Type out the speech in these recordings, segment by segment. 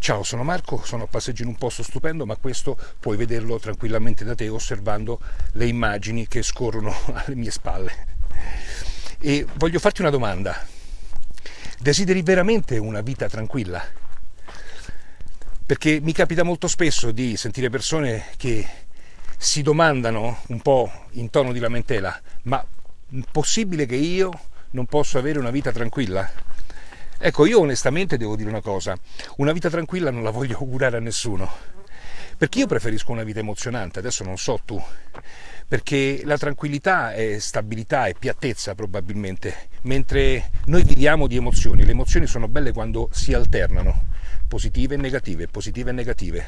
Ciao, sono Marco, sono a passeggio in un posto stupendo, ma questo puoi vederlo tranquillamente da te osservando le immagini che scorrono alle mie spalle. E voglio farti una domanda. Desideri veramente una vita tranquilla? Perché mi capita molto spesso di sentire persone che si domandano un po' in tono di lamentela, ma è possibile che io non possa avere una vita tranquilla? Ecco, io onestamente devo dire una cosa, una vita tranquilla non la voglio augurare a nessuno, perché io preferisco una vita emozionante, adesso non so tu, perché la tranquillità è stabilità e piattezza probabilmente, mentre noi viviamo di emozioni, le emozioni sono belle quando si alternano, positive e negative, positive e negative.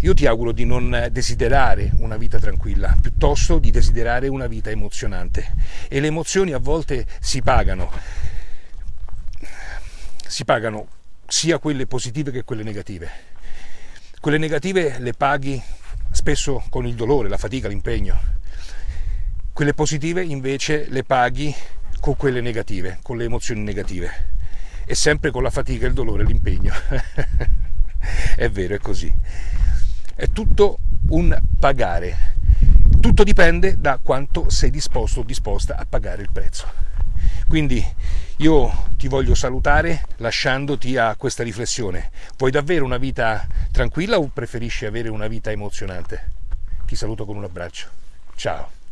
Io ti auguro di non desiderare una vita tranquilla, piuttosto di desiderare una vita emozionante. E le emozioni a volte si pagano si pagano sia quelle positive che quelle negative. Quelle negative le paghi spesso con il dolore, la fatica, l'impegno. Quelle positive invece le paghi con quelle negative, con le emozioni negative. E sempre con la fatica, il dolore l'impegno. è vero, è così. È tutto un pagare. Tutto dipende da quanto sei disposto o disposta a pagare il prezzo. Quindi io ti voglio salutare lasciandoti a questa riflessione. Vuoi davvero una vita tranquilla o preferisci avere una vita emozionante? Ti saluto con un abbraccio. Ciao.